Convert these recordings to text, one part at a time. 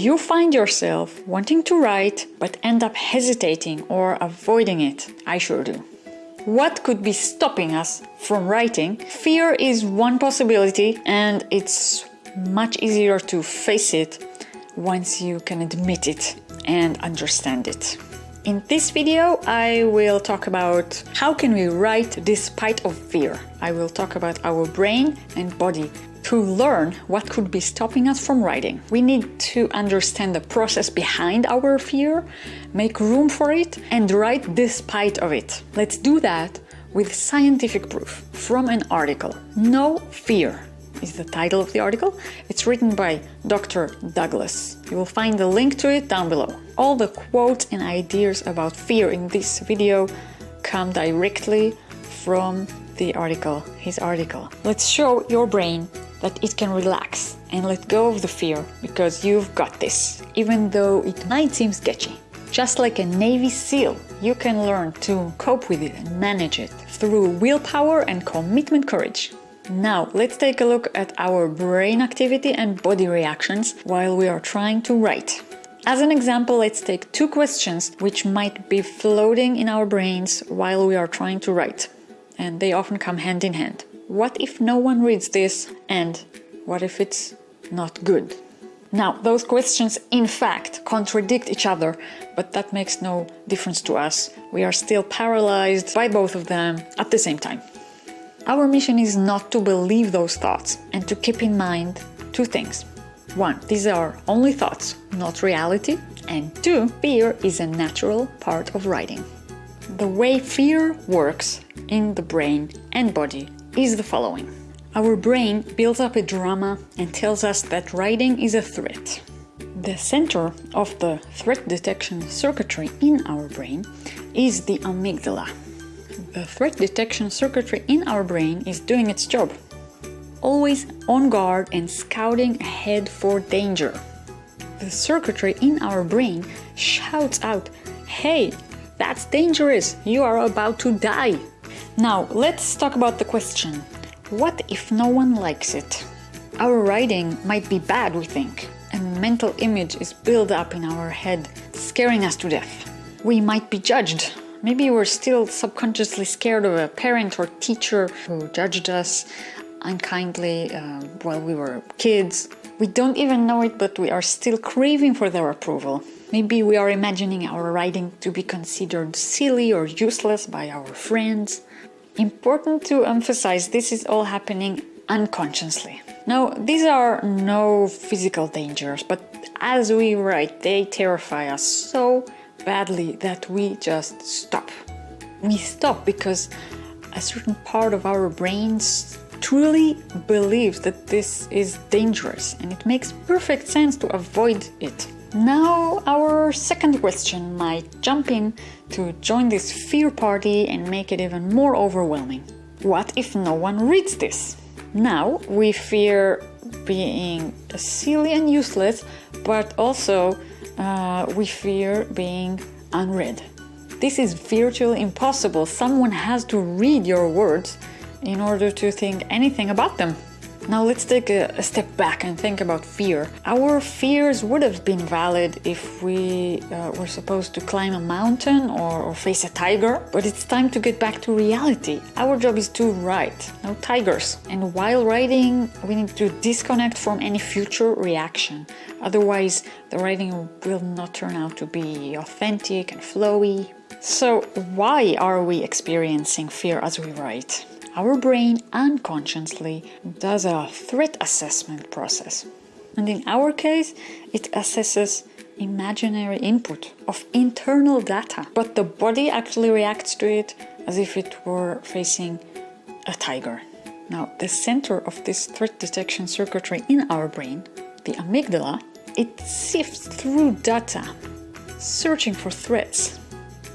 you find yourself wanting to write but end up hesitating or avoiding it? I sure do. What could be stopping us from writing? Fear is one possibility, and it's much easier to face it once you can admit it and understand it. In this video, I will talk about how can we write despite of fear. I will talk about our brain and body to learn what could be stopping us from writing. We need to understand the process behind our fear, make room for it, and write despite of it. Let's do that with scientific proof from an article. No fear is the title of the article. It's written by Dr. Douglas. You will find the link to it down below. All the quotes and ideas about fear in this video come directly from the article, his article. Let's show your brain that it can relax and let go of the fear because you've got this, even though it might seem sketchy. Just like a Navy SEAL, you can learn to cope with it and manage it through willpower and commitment courage. Now, let's take a look at our brain activity and body reactions while we are trying to write. As an example, let's take two questions which might be floating in our brains while we are trying to write, and they often come hand in hand. What if no one reads this, and what if it's not good? Now, those questions in fact contradict each other, but that makes no difference to us. We are still paralyzed by both of them at the same time. Our mission is not to believe those thoughts and to keep in mind two things. One, these are only thoughts, not reality. And two, fear is a natural part of writing. The way fear works in the brain and body is the following. Our brain builds up a drama and tells us that writing is a threat. The center of the threat detection circuitry in our brain is the amygdala, the threat detection circuitry in our brain is doing its job. Always on guard and scouting ahead for danger. The circuitry in our brain shouts out, Hey, that's dangerous, you are about to die. Now, let's talk about the question What if no one likes it? Our writing might be bad, we think. A mental image is built up in our head, scaring us to death. We might be judged Maybe we're still subconsciously scared of a parent or teacher who judged us unkindly uh, while we were kids. We don't even know it, but we are still craving for their approval. Maybe we are imagining our writing to be considered silly or useless by our friends. Important to emphasize this is all happening unconsciously. Now, these are no physical dangers, but as we write, they terrify us so badly that we just stop. We stop because a certain part of our brains truly believes that this is dangerous and it makes perfect sense to avoid it. Now our second question might jump in to join this fear party and make it even more overwhelming. What if no one reads this? Now we fear being silly and useless, but also uh, we fear being unread. This is virtually impossible. Someone has to read your words in order to think anything about them. Now let's take a, step back and think about fear. Our fears would have been valid if we uh, were supposed to climb a mountain or, or, face a tiger, but it's time to get back to reality. Our job is to write, no tigers. And while writing, we need to disconnect from any future reaction. Otherwise, the writing will not turn out to be authentic and flowy. So why are we experiencing fear as we write? Our brain unconsciously does a threat assessment process. And in our case, it assesses imaginary input of internal data, but the body actually reacts to it as if it were facing a tiger. Now, the center of this threat detection circuitry in our brain, the amygdala, it sifts through data, searching for threats,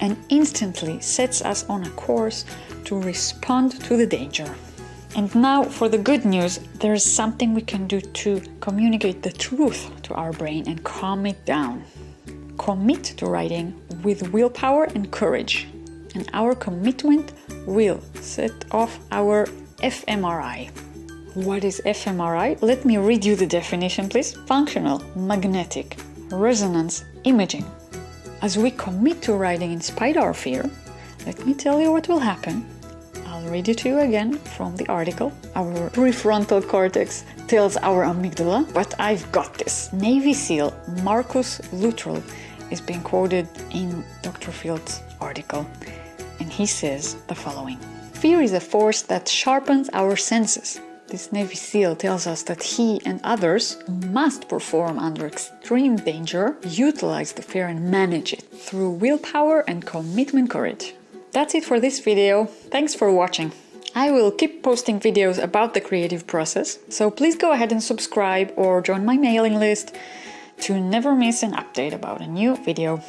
and instantly sets us on a course to respond to the danger. And now for the good news, there is something we can do to communicate the truth to our brain and calm it down. Commit to writing with willpower and courage. And our commitment will set off our fMRI. What is fMRI? Let me read you the definition, please. Functional magnetic resonance imaging. As we commit to writing in spite of our fear, let me tell you what will happen. Read it to you again from the article. Our prefrontal cortex tells our amygdala, but I've got this. Navy SEAL Marcus Luttrell is being quoted in Dr. Fields' article, and he says the following Fear is a force that sharpens our senses. This Navy SEAL tells us that he and others must perform under extreme danger, utilize the fear and manage it through willpower and commitment courage. That's it for this video. Thanks for watching. I will keep posting videos about the creative process, so please go ahead and subscribe or join my mailing list to never miss an update about a new video.